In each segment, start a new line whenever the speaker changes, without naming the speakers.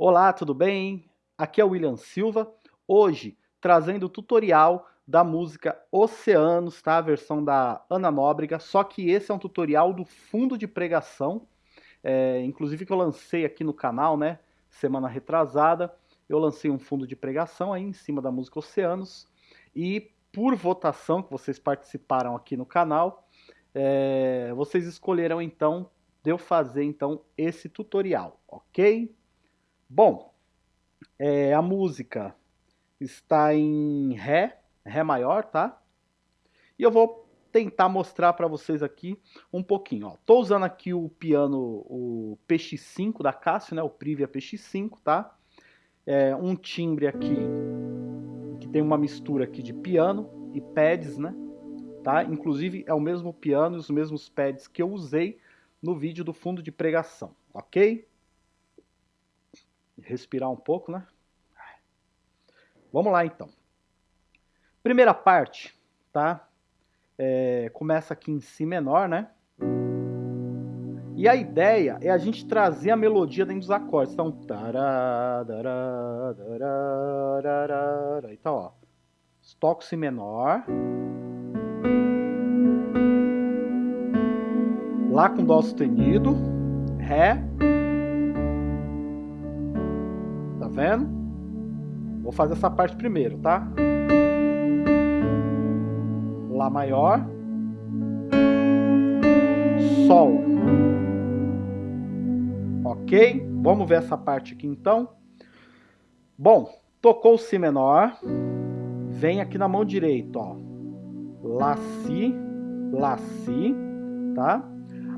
Olá, tudo bem? Aqui é o William Silva, hoje trazendo o tutorial da música Oceanos, tá? A versão da Ana Nóbrega, só que esse é um tutorial do fundo de pregação, é, inclusive que eu lancei aqui no canal, né? Semana retrasada, eu lancei um fundo de pregação aí em cima da música Oceanos, e por votação que vocês participaram aqui no canal, é, vocês escolheram então de eu fazer então esse tutorial, ok? Bom, é, a música está em Ré, Ré maior, tá? E eu vou tentar mostrar para vocês aqui um pouquinho. Ó. Tô usando aqui o piano, o PX5 da Casio, né? O Privia PX5, tá? É, um timbre aqui que tem uma mistura aqui de piano e pads, né? Tá? Inclusive é o mesmo piano e os mesmos pads que eu usei no vídeo do fundo de pregação, ok? Respirar um pouco, né? Vamos lá então. Primeira parte, tá? É, começa aqui em Si menor, né? E a ideia é a gente trazer a melodia dentro dos acordes. Então, tará, tará, tará, então, ó, toco Si menor, Lá com Dó sustenido, Ré, vendo? Vou fazer essa parte primeiro, tá? Lá maior. Sol. Ok? Vamos ver essa parte aqui então. Bom, tocou o Si menor. Vem aqui na mão direita, ó. Lá, Si, Lá, Si, tá?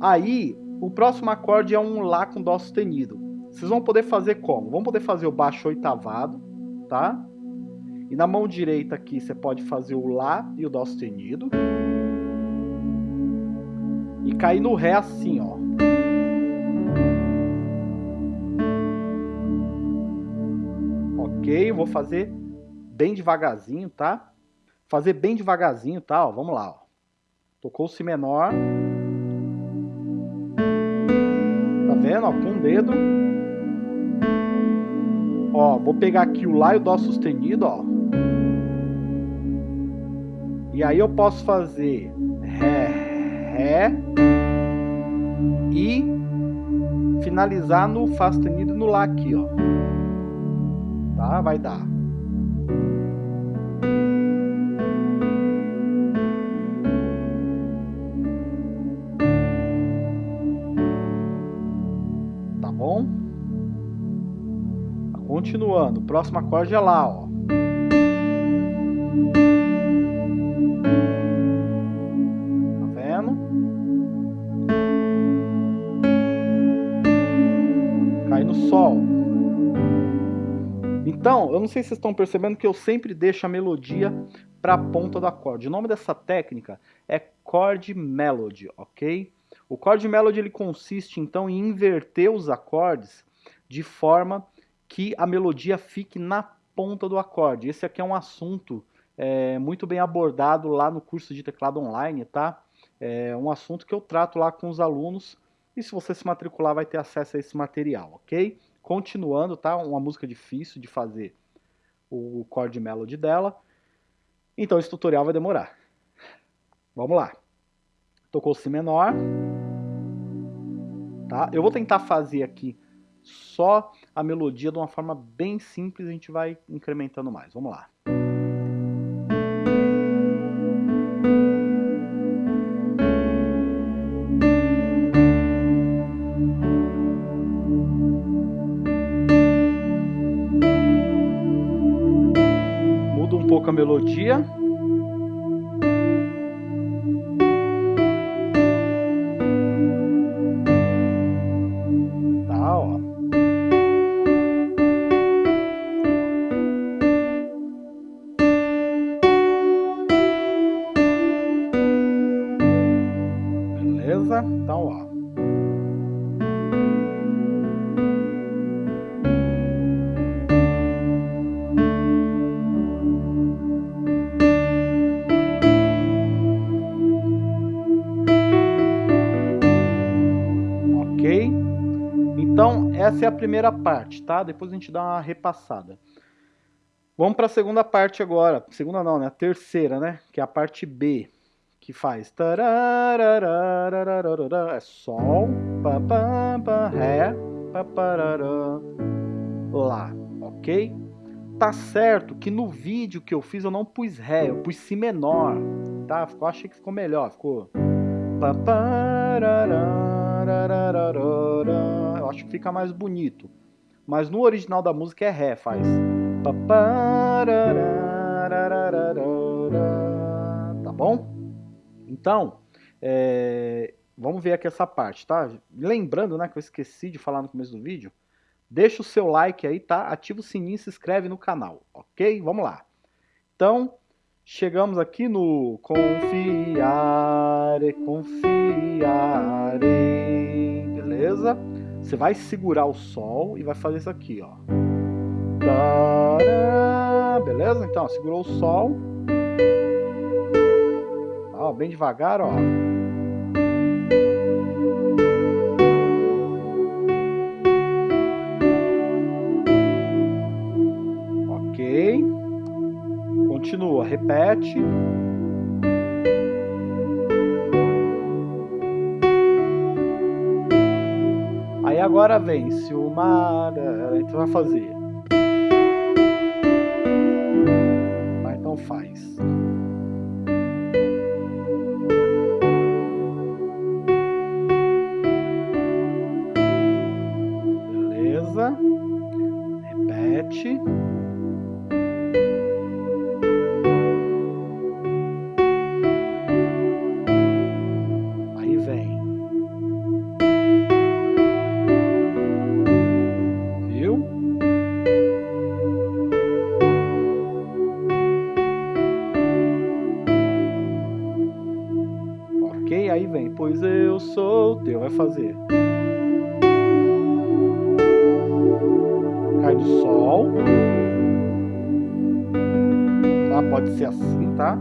Aí, o próximo acorde é um Lá com Dó sustenido. Vocês vão poder fazer como? Vão poder fazer o baixo oitavado, tá? E na mão direita aqui você pode fazer o Lá e o Dó sustenido. E cair no Ré assim, ó. Ok, vou fazer bem devagarzinho, tá? Fazer bem devagarzinho, tá? Ó, vamos lá, ó. Tocou o Si menor. Tá vendo, ó? Com um dedo. Ó, vou pegar aqui o Lá e o Dó sustenido, ó. E aí eu posso fazer Ré, Ré e finalizar no Fá sustenido no Lá aqui, ó. Tá? Vai dar. Continuando, o próximo acorde é Lá, ó. Tá vendo? Cai no Sol. Então, eu não sei se vocês estão percebendo que eu sempre deixo a melodia para a ponta do acorde. O nome dessa técnica é chord melody, ok? O chord melody ele consiste então em inverter os acordes de forma que a melodia fique na ponta do acorde. Esse aqui é um assunto é, muito bem abordado lá no curso de teclado online, tá? É um assunto que eu trato lá com os alunos e se você se matricular vai ter acesso a esse material, ok? Continuando, tá? Uma música difícil de fazer o chord melody dela. Então esse tutorial vai demorar. Vamos lá. Tocou Si menor. Tá? Eu vou tentar fazer aqui só a melodia de uma forma bem simples, a gente vai incrementando mais. Vamos lá. Muda um pouco a melodia. Essa é a primeira parte, tá? Depois a gente dá uma repassada. Vamos para a segunda parte agora. Segunda não, né? A terceira, né? Que é a parte B. Que faz... É Sol, Ré, Lá, ok? Tá certo que no vídeo que eu fiz eu não pus Ré, eu pus Si menor, tá? Eu achei que ficou melhor, ficou... que fica mais bonito. Mas no original da música é Ré, faz... Tá bom? Então, é... vamos ver aqui essa parte, tá? Lembrando, né, que eu esqueci de falar no começo do vídeo, deixa o seu like aí, tá? Ativa o sininho e se inscreve no canal, ok? Vamos lá. Então, chegamos aqui no confiar, confiar, beleza? Você vai segurar o sol e vai fazer isso aqui, ó. Beleza? Então, segurou o sol. Ó, bem devagar, ó. Ok. Continua, repete. Agora vem, se o mar... Gente vai fazer. repete. Aí vem. Pois eu sou teu. Vai fazer. cai do sol. Tá? Pode ser assim, tá?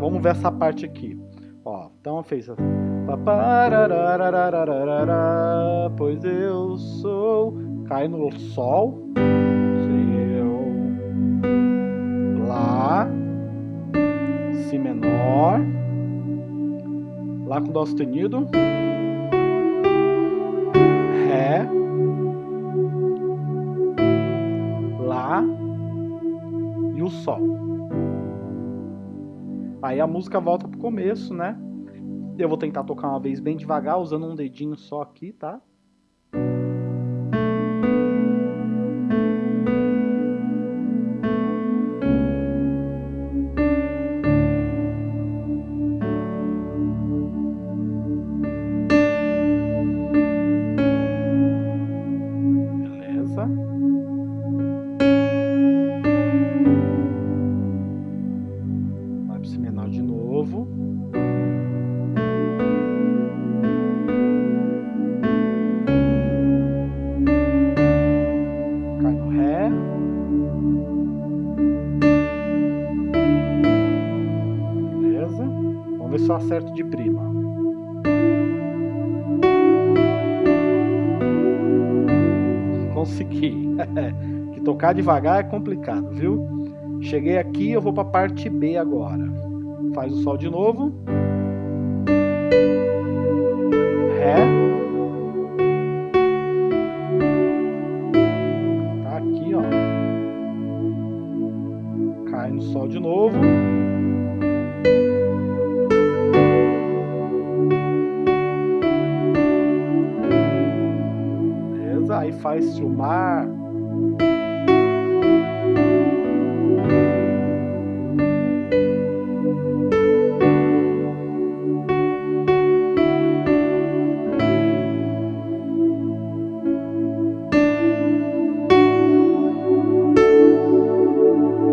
Vamos ver essa parte aqui. Ó, então fez assim. Pois eu sou. Cai no sol. Seu. Lá. Si menor. Lá com dó sustenido. Ré. Lá. E o sol. Aí a música volta pro começo, né? Eu vou tentar tocar uma vez bem devagar, usando um dedinho só aqui, tá? De prima. Consegui. que tocar devagar é complicado, viu? Cheguei aqui, eu vou para a parte B agora. Faz o sol de novo. Ré. Tá aqui, ó. Cai no sol de novo. Faz-se o mar.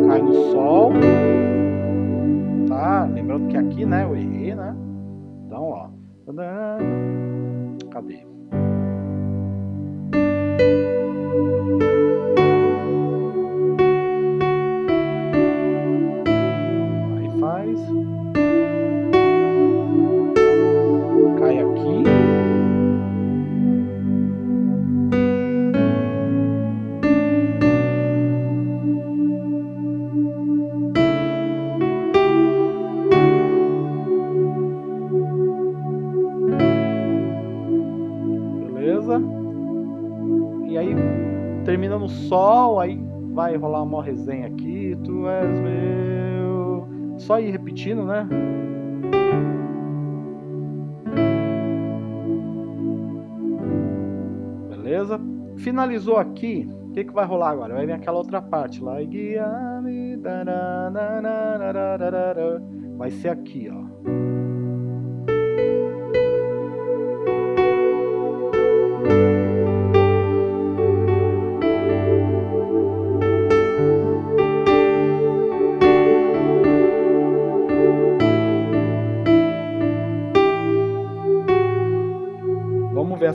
Cai no sol. Tá? Lembrando que aqui, né, eu errei, né? Então, ó. Cadê? No sol, aí vai rolar uma resenha aqui, tu és meu. Só ir repetindo, né? Beleza? Finalizou aqui, o que, que vai rolar agora? Vai vir aquela outra parte lá. Guia-me. Vai ser aqui, ó.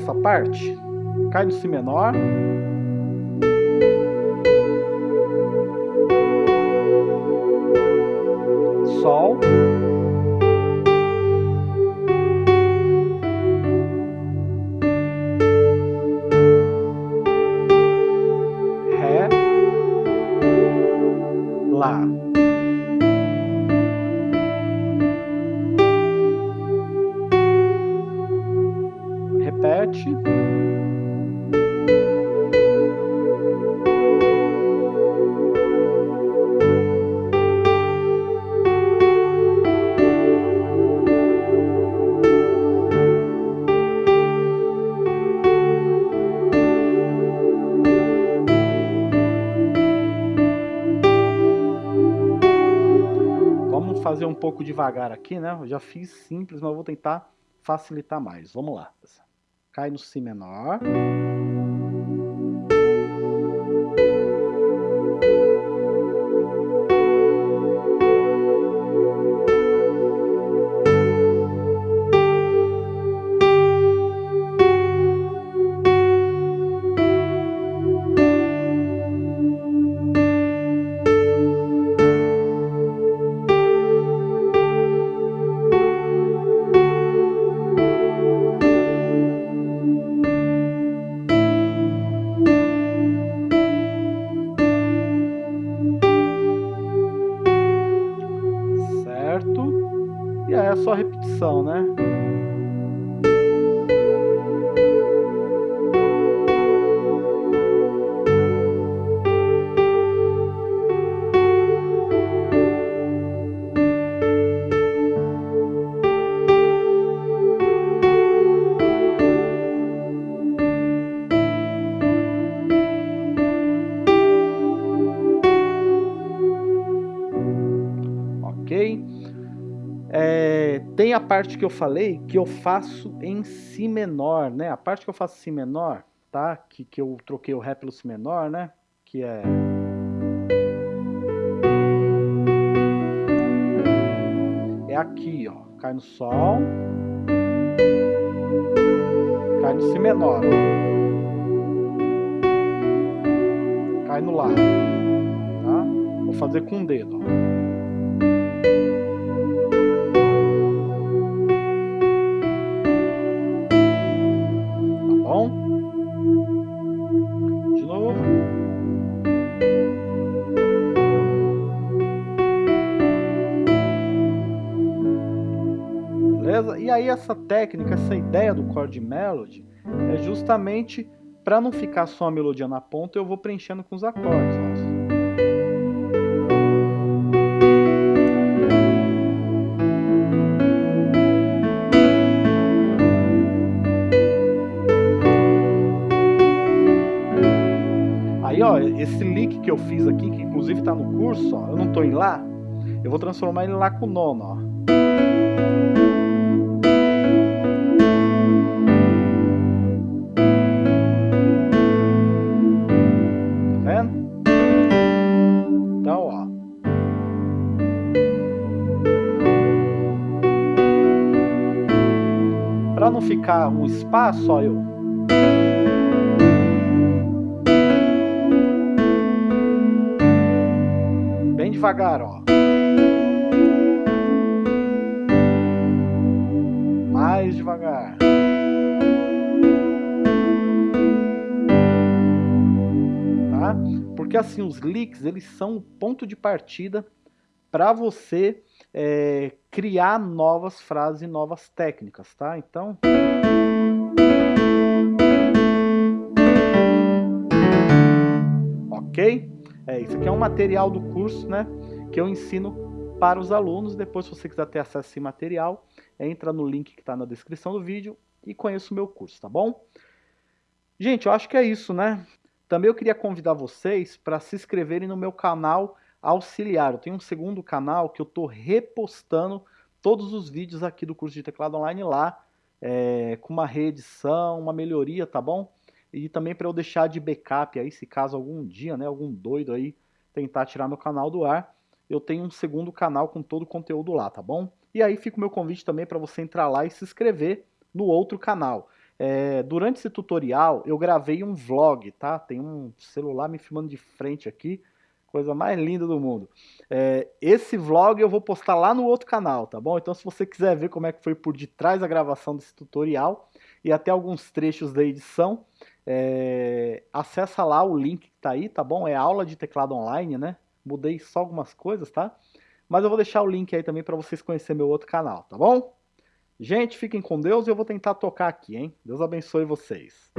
Essa parte? Cai no Si menor. Sol. Fazer um pouco devagar aqui, né? Eu já fiz simples, mas vou tentar facilitar mais. Vamos lá. Cai no Si menor. Parte que eu falei que eu faço em Si menor, né? A parte que eu faço Si menor, tá? Que, que eu troquei o Ré pelo Si menor, né? Que é... É aqui, ó. Cai no Sol. Cai no Si menor. Cai no Lá. Tá? Vou fazer com o dedo, ó. E aí essa técnica, essa ideia do chord melody é justamente para não ficar só a melodia na ponta, eu vou preenchendo com os acordes. Aí, ó, esse lick que eu fiz aqui, que inclusive está no curso, ó, eu não estou em Lá, eu vou transformar ele Lá com nono, ó. Ficar um espaço, ó, eu... Bem devagar, ó. Mais devagar. Tá? Porque assim, os leaks, eles são o ponto de partida para você é, criar novas frases e novas técnicas, tá? Então... Ok? É, isso aqui é um material do curso, né? Que eu ensino para os alunos. Depois, se você quiser ter acesso a esse material, entra no link que está na descrição do vídeo e conheça o meu curso, tá bom? Gente, eu acho que é isso, né? Também eu queria convidar vocês para se inscreverem no meu canal auxiliar. Eu tenho um segundo canal que eu estou repostando todos os vídeos aqui do curso de teclado online lá, é, com uma reedição, uma melhoria, tá bom? E também para eu deixar de backup aí, se caso algum dia, né, algum doido aí tentar tirar meu canal do ar, eu tenho um segundo canal com todo o conteúdo lá, tá bom? E aí fica o meu convite também para você entrar lá e se inscrever no outro canal. É, durante esse tutorial eu gravei um vlog, tá? Tem um celular me filmando de frente aqui, Coisa mais linda do mundo. É, esse vlog eu vou postar lá no outro canal, tá bom? Então se você quiser ver como é que foi por detrás da gravação desse tutorial e até alguns trechos da edição, é, acessa lá o link que tá aí, tá bom? É aula de teclado online, né? Mudei só algumas coisas, tá? Mas eu vou deixar o link aí também para vocês conhecerem meu outro canal, tá bom? Gente, fiquem com Deus e eu vou tentar tocar aqui, hein? Deus abençoe vocês.